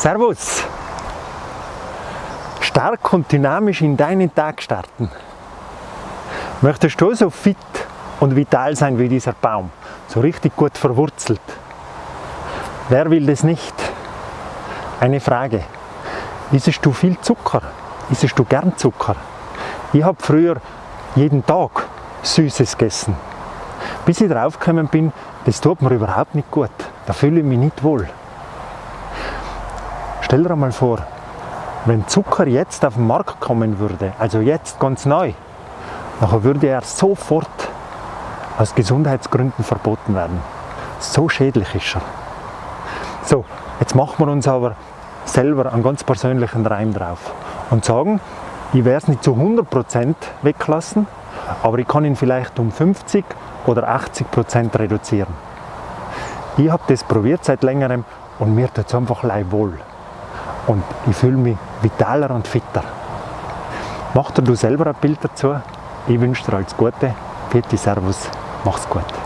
Servus! Stark und dynamisch in deinen Tag starten. Möchtest du so fit und vital sein wie dieser Baum? So richtig gut verwurzelt? Wer will das nicht? Eine Frage. Isst du viel Zucker? Isst du gern Zucker? Ich habe früher jeden Tag Süßes gegessen. Bis ich draufgekommen bin, das tut mir überhaupt nicht gut. Da fühle ich mich nicht wohl. Stell dir mal vor, wenn Zucker jetzt auf den Markt kommen würde, also jetzt ganz neu, dann würde er sofort aus Gesundheitsgründen verboten werden. So schädlich ist er. So, jetzt machen wir uns aber selber einen ganz persönlichen Reim drauf und sagen, ich werde es nicht zu 100% weglassen, aber ich kann ihn vielleicht um 50 oder 80% reduzieren. Ich habe das probiert seit längerem und mir tut es einfach leid wohl. Und ich fühle mich vitaler und fitter. Mach dir du selber ein Bild dazu. Ich wünsche dir alles Gute. Bitte Servus, mach's gut.